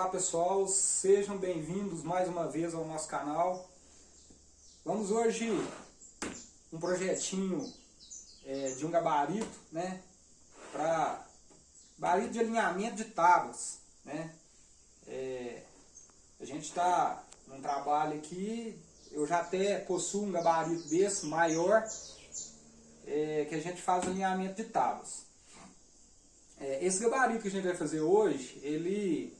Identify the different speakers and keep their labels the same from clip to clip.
Speaker 1: Olá pessoal, sejam bem-vindos mais uma vez ao nosso canal. Vamos hoje um projetinho é, de um gabarito, né? Para gabarito de alinhamento de tábuas, né? É, a gente está num trabalho aqui, eu já até possuo um gabarito desse maior, é, que a gente faz alinhamento de tábuas. É, esse gabarito que a gente vai fazer hoje, ele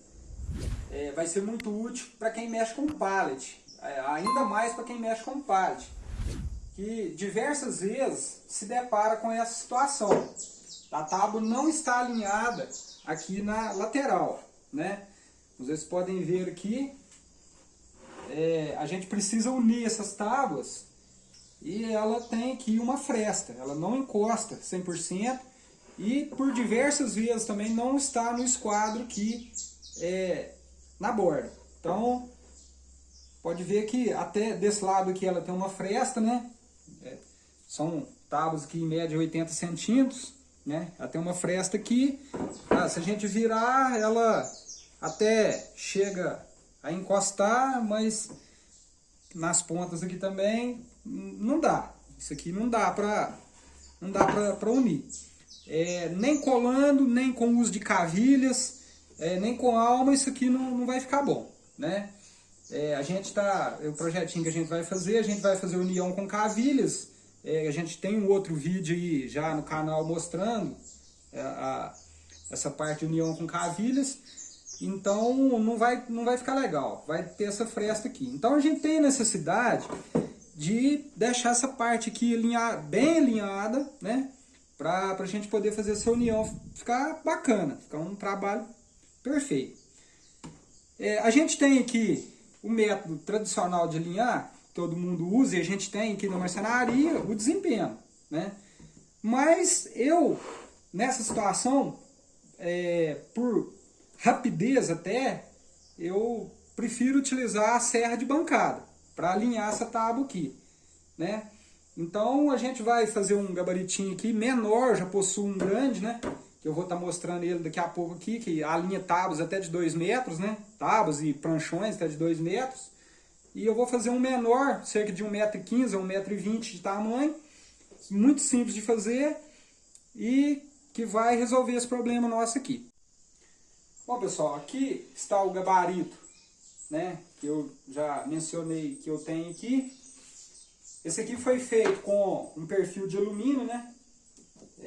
Speaker 1: é, vai ser muito útil para quem mexe com pallet, é, ainda mais para quem mexe com pallet, que diversas vezes se depara com essa situação. A tábua não está alinhada aqui na lateral, né? Vocês podem ver aqui, é, a gente precisa unir essas tábuas e ela tem aqui uma fresta, ela não encosta 100% e por diversas vezes também não está no esquadro aqui é, na borda. Então, pode ver que até desse lado aqui ela tem uma fresta, né? É, são tábuas aqui em média 80 centímetros, né? Ela tem uma fresta aqui. Ah, se a gente virar, ela até chega a encostar, mas nas pontas aqui também não dá. Isso aqui não dá para não dá para unir. É, nem colando, nem com uso de cavilhas, é, nem com alma isso aqui não, não vai ficar bom, né? É, a gente tá, o projetinho que a gente vai fazer, a gente vai fazer união com cavilhas, é, a gente tem um outro vídeo aí já no canal mostrando é, a, essa parte de união com cavilhas, então não vai, não vai ficar legal, vai ter essa fresta aqui. Então a gente tem necessidade de deixar essa parte aqui alinhar, bem alinhada, né? Para a gente poder fazer essa união ficar bacana, ficar um trabalho Perfeito. É, a gente tem aqui o método tradicional de alinhar, todo mundo usa, e a gente tem aqui na marcenaria o desempenho. Né? Mas eu, nessa situação, é, por rapidez até, eu prefiro utilizar a serra de bancada para alinhar essa tábua aqui. Né? Então a gente vai fazer um gabaritinho aqui menor, já possui um grande, né? Que eu vou estar tá mostrando ele daqui a pouco aqui, que a linha tábuas até de 2 metros, né? Tábuas e pranchões até de 2 metros. E eu vou fazer um menor, cerca de 1,15m a 1,20m de tamanho. Muito simples de fazer e que vai resolver esse problema nosso aqui. Bom pessoal, aqui está o gabarito, né? Que eu já mencionei que eu tenho aqui. Esse aqui foi feito com um perfil de alumínio, né?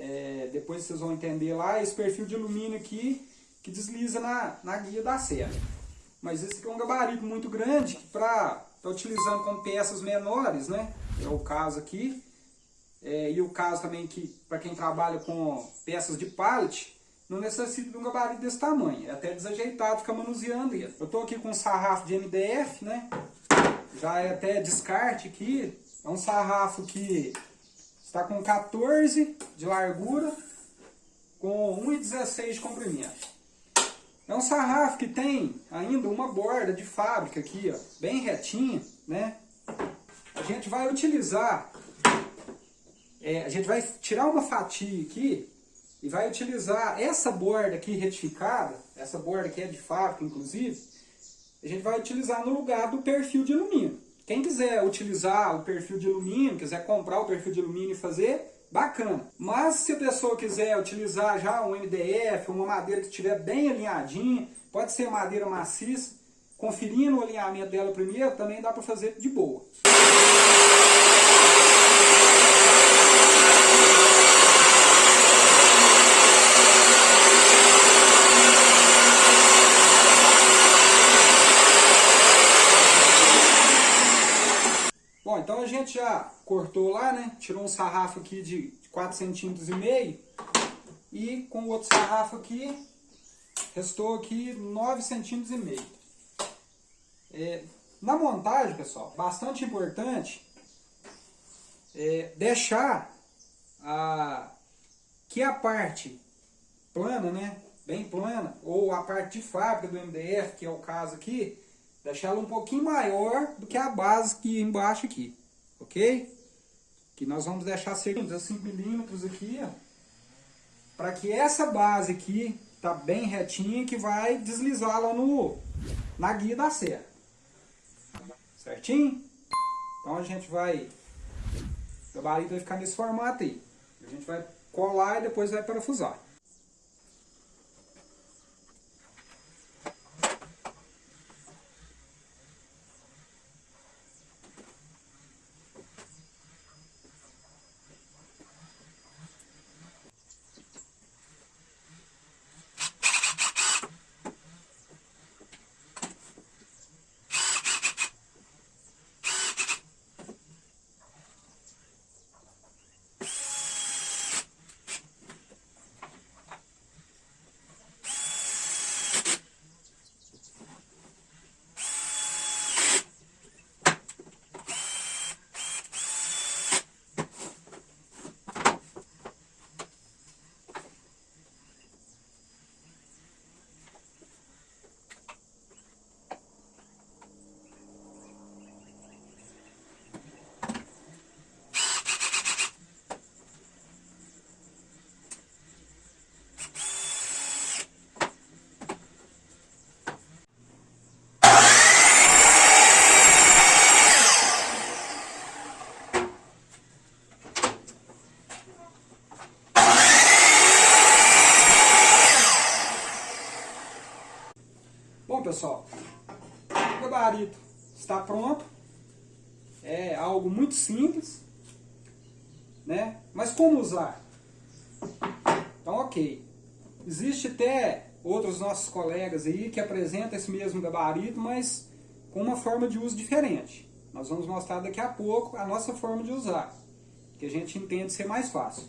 Speaker 1: É, depois vocês vão entender lá, esse perfil de alumínio aqui que desliza na, na guia da serra. Mas esse aqui é um gabarito muito grande que para tá utilizando com peças menores, né? É o caso aqui. É, e o caso também que para quem trabalha com peças de pallet, não necessita de um gabarito desse tamanho. É até desajeitado ficar manuseando ele. Eu estou aqui com um sarrafo de MDF, né? Já é até descarte aqui. É um sarrafo que Está com 14 de largura, com 1,16 de comprimento. É um sarrafo que tem ainda uma borda de fábrica aqui, ó, bem retinha, né? A gente vai utilizar, é, a gente vai tirar uma fatia aqui e vai utilizar essa borda aqui retificada, essa borda que é de fábrica inclusive, a gente vai utilizar no lugar do perfil de alumínio. Quem quiser utilizar o perfil de alumínio, quiser comprar o perfil de alumínio e fazer, bacana. Mas se a pessoa quiser utilizar já um MDF, uma madeira que estiver bem alinhadinha, pode ser madeira maciça, conferindo o alinhamento dela primeiro, também dá para fazer de boa. Gente já cortou lá, né? Tirou um sarrafo aqui de 4 centímetros e meio. E com o outro sarrafo aqui, restou aqui 9 centímetros e meio. É, na montagem, pessoal, bastante importante é deixar a, que a parte plana, né? Bem plana, ou a parte de fábrica do MDF, que é o caso aqui, deixar ela um pouquinho maior do que a base que embaixo aqui ok? Que nós vamos deixar cerca de 5 milímetros aqui, ó, para que essa base aqui tá bem retinha que vai deslizar lá no, na guia da serra. Certinho? Então a gente vai, o gabarito vai ficar nesse formato aí. A gente vai colar e depois vai parafusar. Pessoal, o gabarito está pronto. É algo muito simples, né? Mas como usar? Então, ok. Existe até outros nossos colegas aí que apresentam esse mesmo gabarito, mas com uma forma de uso diferente. Nós vamos mostrar daqui a pouco a nossa forma de usar, que a gente entende ser mais fácil.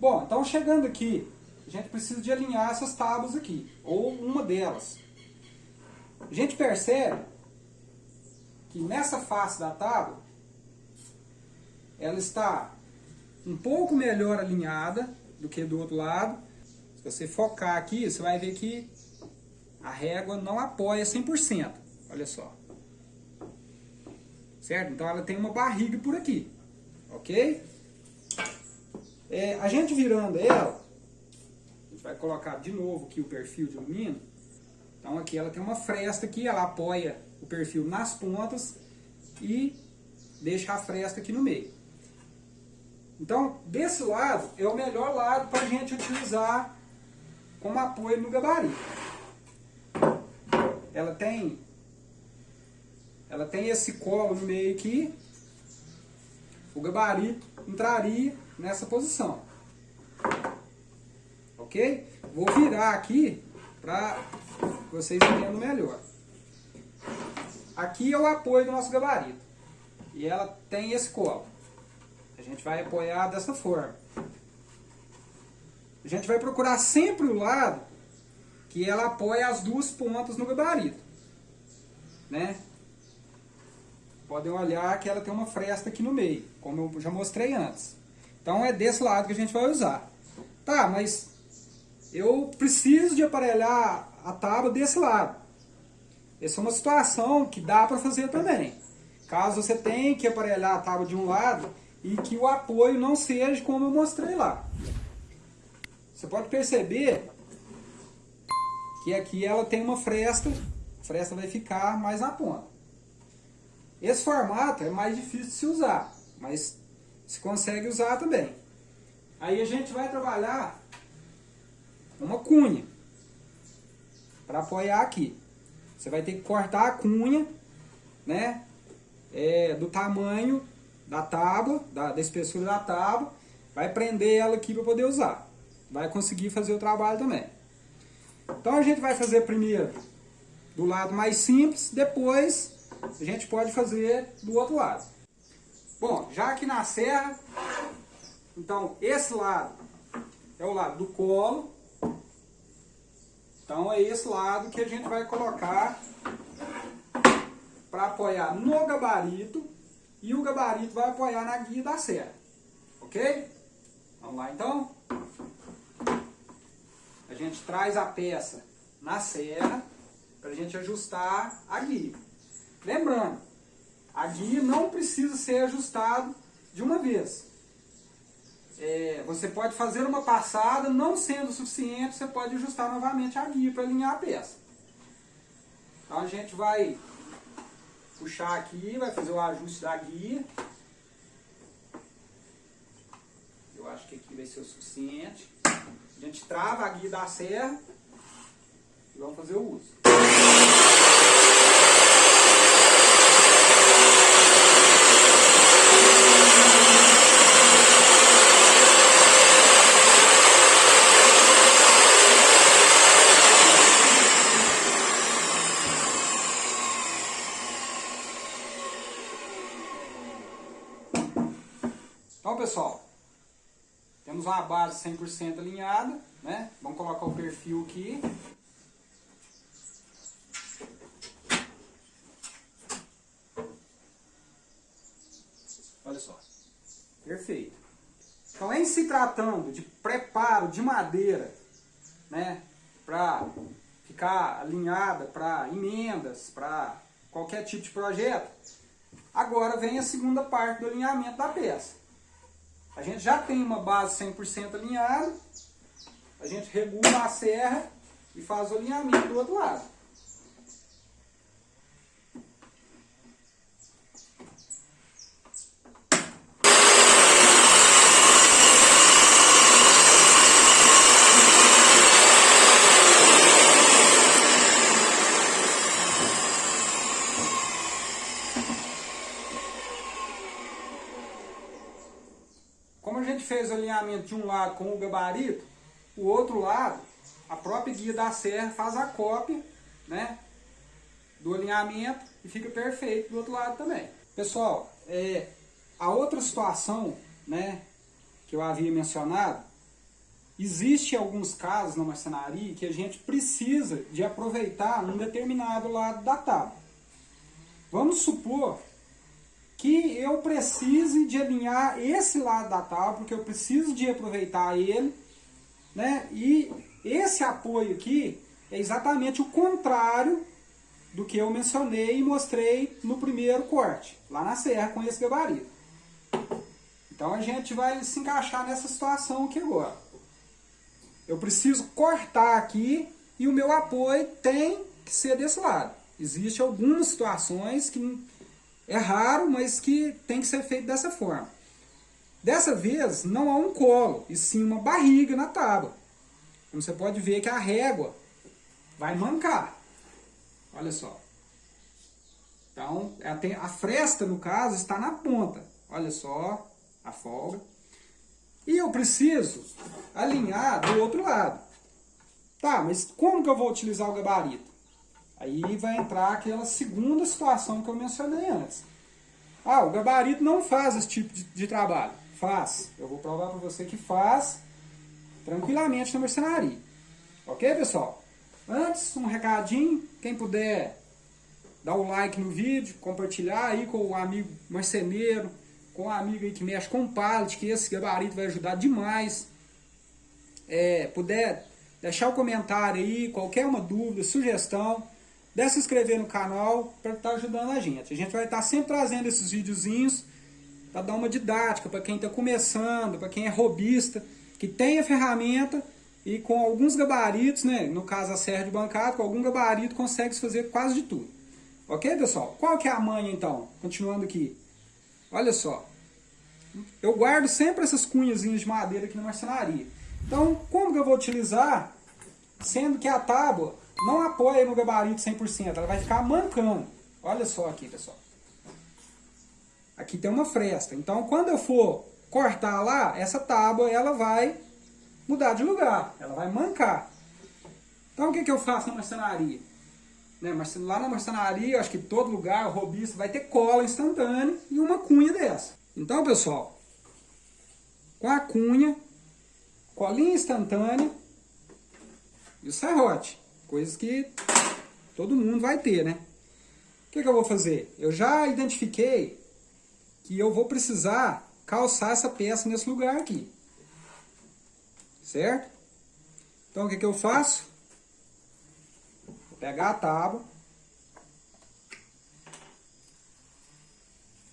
Speaker 1: Bom, então chegando aqui, a gente precisa de alinhar essas tábuas aqui, ou uma delas. A gente percebe que nessa face da tábua, ela está um pouco melhor alinhada do que do outro lado. Se você focar aqui, você vai ver que a régua não apoia 100%. Olha só. Certo? Então ela tem uma barriga por aqui. Ok? É, a gente virando ela, a gente vai colocar de novo aqui o perfil de alumínio. Então aqui ela tem uma fresta aqui, ela apoia o perfil nas pontas e deixa a fresta aqui no meio. Então, desse lado é o melhor lado para a gente utilizar como apoio no gabarito. Ela tem, ela tem esse colo no meio aqui, o gabarito entraria nessa posição. Ok? Vou virar aqui para vocês entendam melhor. Aqui é o apoio do nosso gabarito. E ela tem esse colo. A gente vai apoiar dessa forma. A gente vai procurar sempre o lado que ela apoia as duas pontas no gabarito. Né? Podem olhar que ela tem uma fresta aqui no meio, como eu já mostrei antes. Então é desse lado que a gente vai usar. Tá, mas eu preciso de aparelhar a tábua desse lado. Essa é uma situação que dá para fazer também. Caso você tenha que aparelhar a tábua de um lado e que o apoio não seja como eu mostrei lá. Você pode perceber que aqui ela tem uma fresta, a fresta vai ficar mais na ponta. Esse formato é mais difícil de se usar, mas se consegue usar também. Aí a gente vai trabalhar uma cunha para apoiar aqui. Você vai ter que cortar a cunha, né? É, do tamanho da tábua, da, da espessura da tábua. Vai prender ela aqui para poder usar. Vai conseguir fazer o trabalho também. Então a gente vai fazer primeiro do lado mais simples, depois a gente pode fazer do outro lado. Bom, já aqui na serra, então esse lado é o lado do colo, então é esse lado que a gente vai colocar para apoiar no gabarito e o gabarito vai apoiar na guia da serra. Ok? Vamos lá então? A gente traz a peça na serra para a gente ajustar a guia. Lembrando, a guia não precisa ser ajustado de uma vez. É, você pode fazer uma passada, não sendo suficiente, você pode ajustar novamente a guia para alinhar a peça. Então a gente vai puxar aqui, vai fazer o ajuste da guia. Eu acho que aqui vai ser o suficiente. A gente trava a guia da serra e vamos fazer o uso. Então, pessoal, temos uma base 100% alinhada, né? Vamos colocar o perfil aqui. Olha só. Perfeito. Então, em se tratando de preparo de madeira, né, para ficar alinhada para emendas, para qualquer tipo de projeto, agora vem a segunda parte do alinhamento da peça. A gente já tem uma base 100% alinhada, a gente regula a serra e faz o alinhamento do outro lado. Como a gente fez o alinhamento de um lado com o gabarito, o outro lado, a própria guia da serra faz a cópia né, do alinhamento e fica perfeito do outro lado também. Pessoal, é, a outra situação né, que eu havia mencionado, existe alguns casos na marcenaria que a gente precisa de aproveitar um determinado lado da tábua. Vamos supor que eu precise de alinhar esse lado da tábua, porque eu preciso de aproveitar ele, né? E esse apoio aqui é exatamente o contrário do que eu mencionei e mostrei no primeiro corte, lá na serra com esse gabarito. Então a gente vai se encaixar nessa situação aqui agora. Eu preciso cortar aqui e o meu apoio tem que ser desse lado. Existem algumas situações que é raro, mas que tem que ser feito dessa forma. Dessa vez, não há um colo, e sim uma barriga na tábua. Como você pode ver que a régua vai mancar. Olha só. Então, a fresta, no caso, está na ponta. Olha só a folga. E eu preciso alinhar do outro lado. Tá, mas como que eu vou utilizar o gabarito? Aí vai entrar aquela segunda situação que eu mencionei antes. Ah, o gabarito não faz esse tipo de, de trabalho. Faz. Eu vou provar para você que faz tranquilamente na mercenaria. Ok, pessoal? Antes, um recadinho. Quem puder dar o like no vídeo, compartilhar aí com o amigo marceneiro, com o amigo aí que mexe com pallet, que esse gabarito vai ajudar demais. É, puder deixar o comentário aí, qualquer uma dúvida, sugestão, Deve se inscrever no canal para estar tá ajudando a gente. A gente vai estar tá sempre trazendo esses videozinhos para dar uma didática para quem está começando, para quem é robista, que tem a ferramenta e com alguns gabaritos, né, no caso a serra de bancada, com algum gabarito consegue fazer quase de tudo. Ok, pessoal? Qual que é a manha então? Continuando aqui. Olha só. Eu guardo sempre essas cunhazinhas de madeira aqui na marcenaria. Então, como que eu vou utilizar? Sendo que a tábua não apoia no gabarito 100%, ela vai ficar mancando. Olha só aqui, pessoal. Aqui tem uma fresta. Então, quando eu for cortar lá, essa tábua ela vai mudar de lugar. Ela vai mancar. Então, o que, que eu faço na marcenaria? Né, lá na marcenaria, acho que todo lugar, o robista, vai ter cola instantânea e uma cunha dessa. Então, pessoal, com a cunha, colinha instantânea e o serrote. Coisas que todo mundo vai ter, né? O que, que eu vou fazer? Eu já identifiquei que eu vou precisar calçar essa peça nesse lugar aqui. Certo? Então, o que, que eu faço? Vou pegar a tábua.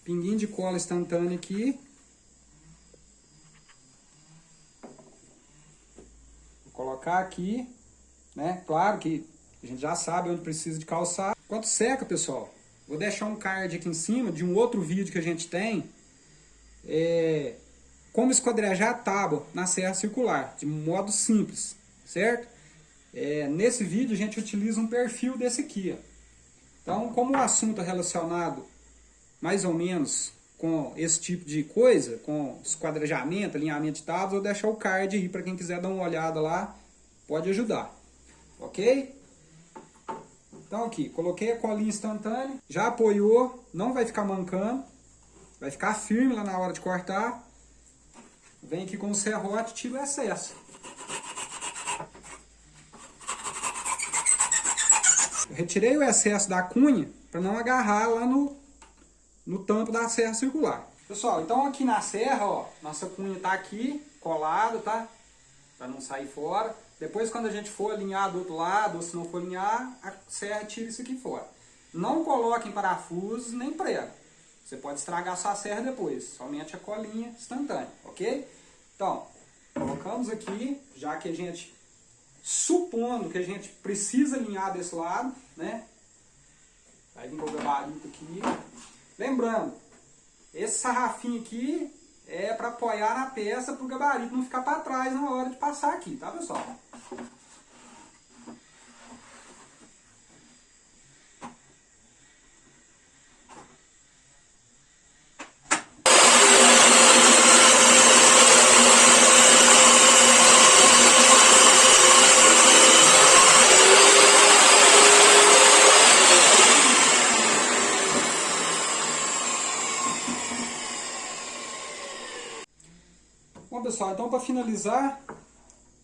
Speaker 1: Pinguinho de cola instantânea aqui. colocar aqui, né? Claro que a gente já sabe onde precisa de calçar. Enquanto seca, pessoal, vou deixar um card aqui em cima de um outro vídeo que a gente tem. É, como esquadrejar a tábua na serra circular, de modo simples, certo? É, nesse vídeo a gente utiliza um perfil desse aqui. Ó. Então, como o assunto é relacionado mais ou menos com esse tipo de coisa, com esquadrejamento, alinhamento de tábuas, vou deixar o card aí para quem quiser dar uma olhada lá, pode ajudar. Ok? Então aqui, coloquei a colinha instantânea, já apoiou, não vai ficar mancando, vai ficar firme lá na hora de cortar. Vem aqui com o serrote e tira o excesso. Eu retirei o excesso da cunha para não agarrar lá no, no tampo da serra circular. Pessoal, então aqui na serra, ó, nossa cunha está aqui, colado, tá? Para não sair fora. Depois quando a gente for alinhar do outro lado, ou se não for alinhar, a serra tira isso aqui fora. Não coloquem parafusos nem prego. Você pode estragar sua serra depois, somente a colinha instantânea, ok? Então, colocamos aqui, já que a gente, supondo que a gente precisa alinhar desse lado, né? Vai vir com o gabarito aqui. Lembrando, esse sarrafinho aqui é para apoiar na peça para o gabarito não ficar para trás na hora de passar aqui, tá pessoal? Bom pessoal, então para finalizar,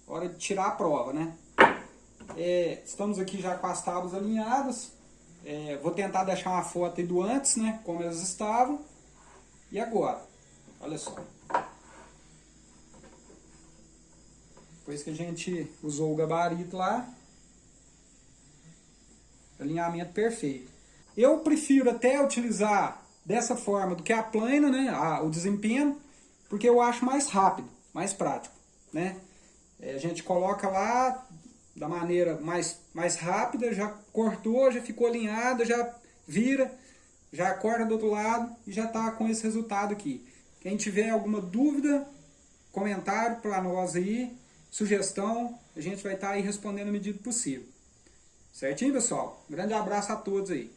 Speaker 1: hora de tirar a prova, né? É, estamos aqui já com as tábuas alinhadas. É, vou tentar deixar uma foto aí do antes, né? Como elas estavam. E agora? Olha só. Depois que a gente usou o gabarito lá. Alinhamento perfeito. Eu prefiro até utilizar dessa forma do que a plana, né? A, o desempenho porque eu acho mais rápido, mais prático, né? É, a gente coloca lá da maneira mais, mais rápida, já cortou, já ficou alinhado, já vira, já corta do outro lado e já está com esse resultado aqui. Quem tiver alguma dúvida, comentário para nós aí, sugestão, a gente vai estar tá aí respondendo a medida possível. Certinho, pessoal? Grande abraço a todos aí.